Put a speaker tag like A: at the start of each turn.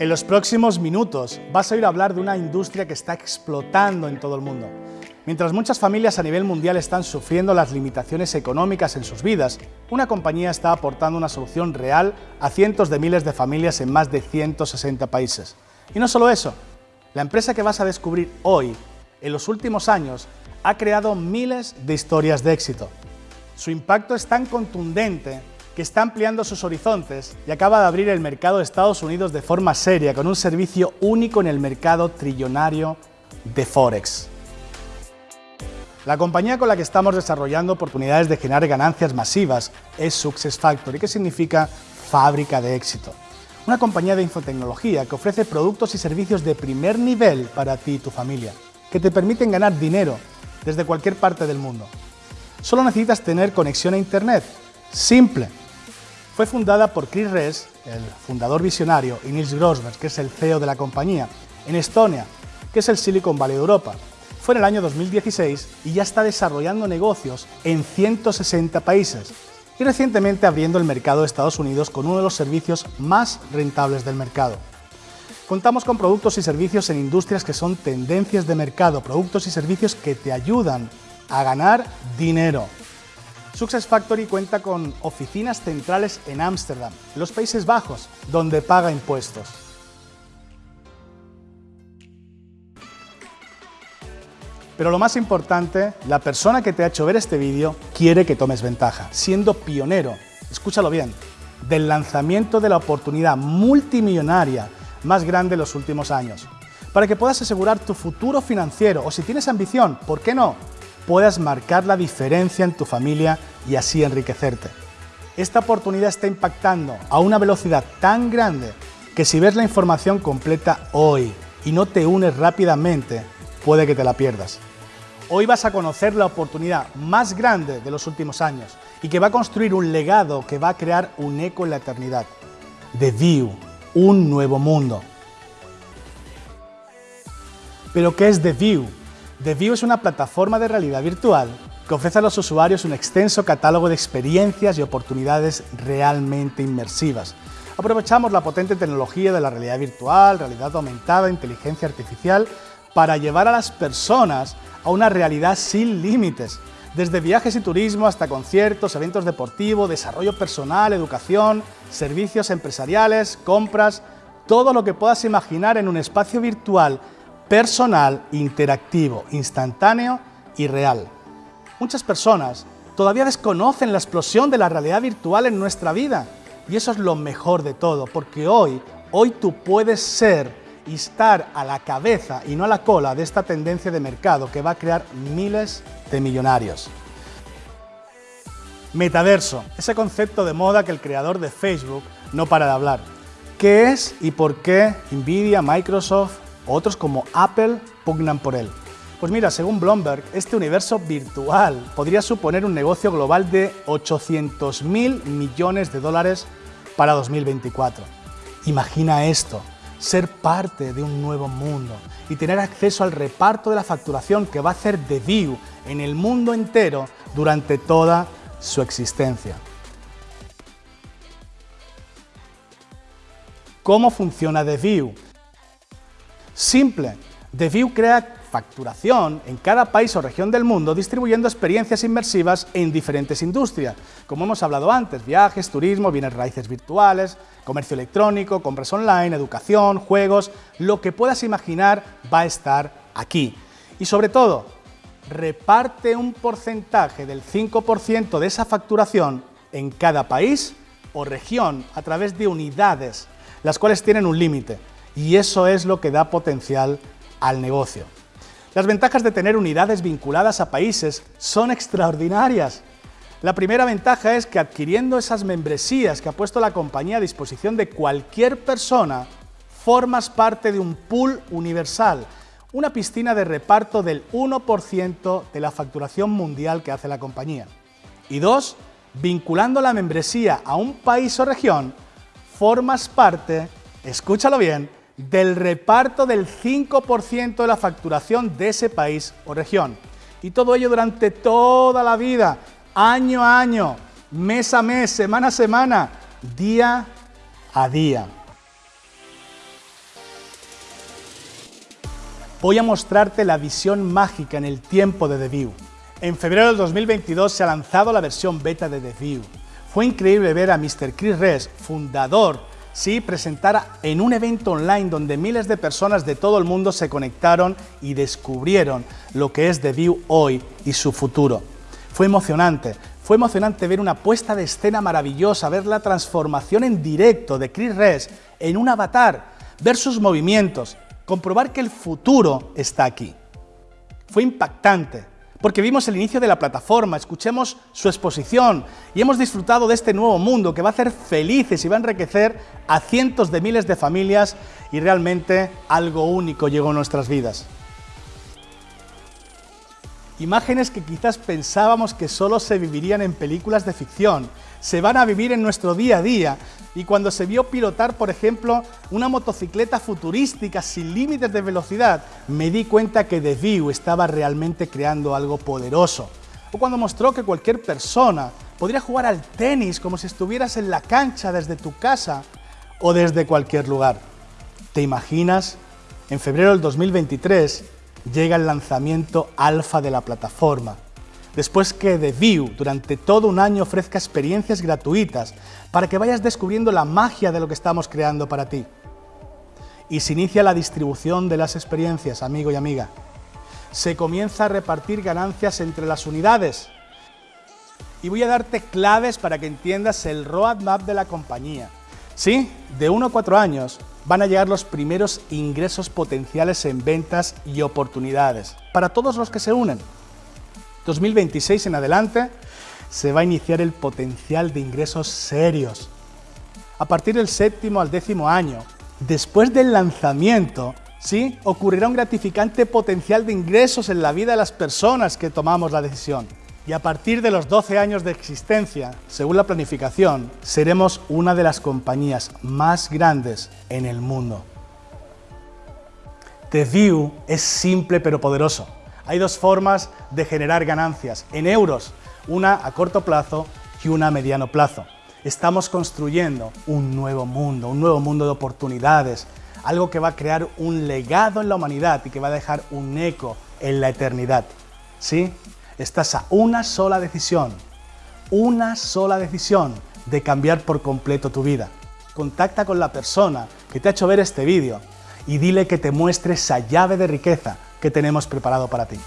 A: En los próximos minutos vas a oír hablar de una industria que está explotando en todo el mundo. Mientras muchas familias a nivel mundial están sufriendo las limitaciones económicas en sus vidas, una compañía está aportando una solución real a cientos de miles de familias en más de 160 países. Y no solo eso, la empresa que vas a descubrir hoy, en los últimos años, ha creado miles de historias de éxito. Su impacto es tan contundente está ampliando sus horizontes y acaba de abrir el mercado de Estados Unidos de forma seria con un servicio único en el mercado trillonario de Forex. La compañía con la que estamos desarrollando oportunidades de generar ganancias masivas es SuccessFactory, que significa fábrica de éxito. Una compañía de infotecnología que ofrece productos y servicios de primer nivel para ti y tu familia, que te permiten ganar dinero desde cualquier parte del mundo. Solo necesitas tener conexión a Internet. Simple. Fue fundada por Chris Ress, el fundador visionario, y Nils Grossberg, que es el CEO de la compañía, en Estonia, que es el Silicon Valley de Europa. Fue en el año 2016 y ya está desarrollando negocios en 160 países y recientemente abriendo el mercado de Estados Unidos con uno de los servicios más rentables del mercado. Contamos con productos y servicios en industrias que son tendencias de mercado, productos y servicios que te ayudan a ganar dinero. Success Factory cuenta con oficinas centrales en Ámsterdam, los Países Bajos, donde paga impuestos. Pero lo más importante, la persona que te ha hecho ver este vídeo quiere que tomes ventaja, siendo pionero, escúchalo bien, del lanzamiento de la oportunidad multimillonaria más grande de los últimos años. Para que puedas asegurar tu futuro financiero o si tienes ambición, ¿por qué no? Puedas marcar la diferencia en tu familia y así enriquecerte. Esta oportunidad está impactando a una velocidad tan grande que si ves la información completa hoy y no te unes rápidamente, puede que te la pierdas. Hoy vas a conocer la oportunidad más grande de los últimos años y que va a construir un legado que va a crear un eco en la eternidad. The View, un nuevo mundo. ¿Pero qué es The View? The View es una plataforma de realidad virtual que ofrece a los usuarios un extenso catálogo de experiencias y oportunidades realmente inmersivas. Aprovechamos la potente tecnología de la realidad virtual, realidad aumentada, inteligencia artificial, para llevar a las personas a una realidad sin límites, desde viajes y turismo hasta conciertos, eventos deportivos, desarrollo personal, educación, servicios empresariales, compras, todo lo que puedas imaginar en un espacio virtual personal, interactivo, instantáneo y real. Muchas personas todavía desconocen la explosión de la realidad virtual en nuestra vida y eso es lo mejor de todo, porque hoy, hoy tú puedes ser y estar a la cabeza y no a la cola de esta tendencia de mercado que va a crear miles de millonarios. Metaverso, ese concepto de moda que el creador de Facebook no para de hablar. ¿Qué es y por qué Nvidia, Microsoft otros como Apple pugnan por él? Pues mira, según Bloomberg, este universo virtual podría suponer un negocio global de 800 mil millones de dólares para 2024. Imagina esto, ser parte de un nuevo mundo y tener acceso al reparto de la facturación que va a hacer The View en el mundo entero durante toda su existencia. ¿Cómo funciona The View? Simple. The View crea facturación en cada país o región del mundo distribuyendo experiencias inmersivas en diferentes industrias, como hemos hablado antes, viajes, turismo, bienes raíces virtuales, comercio electrónico, compras online, educación, juegos, lo que puedas imaginar va a estar aquí. Y sobre todo, reparte un porcentaje del 5% de esa facturación en cada país o región a través de unidades, las cuales tienen un límite. Y eso es lo que da potencial al negocio. Las ventajas de tener unidades vinculadas a países son extraordinarias. La primera ventaja es que adquiriendo esas membresías que ha puesto la compañía a disposición de cualquier persona, formas parte de un pool universal, una piscina de reparto del 1% de la facturación mundial que hace la compañía. Y dos, vinculando la membresía a un país o región, formas parte, escúchalo bien, del reparto del 5% de la facturación de ese país o región. Y todo ello durante toda la vida, año a año, mes a mes, semana a semana, día a día. voy a mostrarte la visión mágica en el tiempo de The. En febrero del 2022 se ha lanzado la versión beta de The. Fue increíble ver a Mr. Chris Ress, fundador, sí, presentar en un evento online donde miles de personas de todo el mundo se conectaron y descubrieron lo que es The View hoy y su futuro. Fue emocionante, fue emocionante ver una puesta de escena maravillosa, ver la transformación en directo de Chris Ress en un avatar, ver sus movimientos, comprobar que el futuro está aquí. Fue impactante, porque vimos el inicio de la plataforma, escuchemos su exposición y hemos disfrutado de este nuevo mundo que va a hacer felices y va a enriquecer a cientos de miles de familias y realmente algo único llegó a nuestras vidas. Imágenes que quizás pensábamos que solo se vivirían en películas de ficción, se van a vivir en nuestro día a día y cuando se vio pilotar, por ejemplo, una motocicleta futurística sin límites de velocidad, me di cuenta que The View estaba realmente creando algo poderoso. O cuando mostró que cualquier persona podría jugar al tenis como si estuvieras en la cancha desde tu casa o desde cualquier lugar. ¿Te imaginas? En febrero del 2023 llega el lanzamiento alfa de la plataforma. Después que The View durante todo un año ofrezca experiencias gratuitas para que vayas descubriendo la magia de lo que estamos creando para ti. Y se inicia la distribución de las experiencias, amigo y amiga. Se comienza a repartir ganancias entre las unidades. Y voy a darte claves para que entiendas el roadmap de la compañía. Sí, de 1 a 4 años van a llegar los primeros ingresos potenciales en ventas y oportunidades para todos los que se unen. 2026 en adelante se va a iniciar el potencial de ingresos serios. A partir del séptimo al décimo año, después del lanzamiento, ¿sí? ocurrirá un gratificante potencial de ingresos en la vida de las personas que tomamos la decisión. Y a partir de los 12 años de existencia, según la planificación, seremos una de las compañías más grandes en el mundo. The View es simple pero poderoso. Hay dos formas de generar ganancias, en euros, una a corto plazo y una a mediano plazo. Estamos construyendo un nuevo mundo, un nuevo mundo de oportunidades, algo que va a crear un legado en la humanidad y que va a dejar un eco en la eternidad. ¿Sí? Estás a una sola decisión, una sola decisión de cambiar por completo tu vida. Contacta con la persona que te ha hecho ver este vídeo y dile que te muestre esa llave de riqueza que tenemos preparado para ti.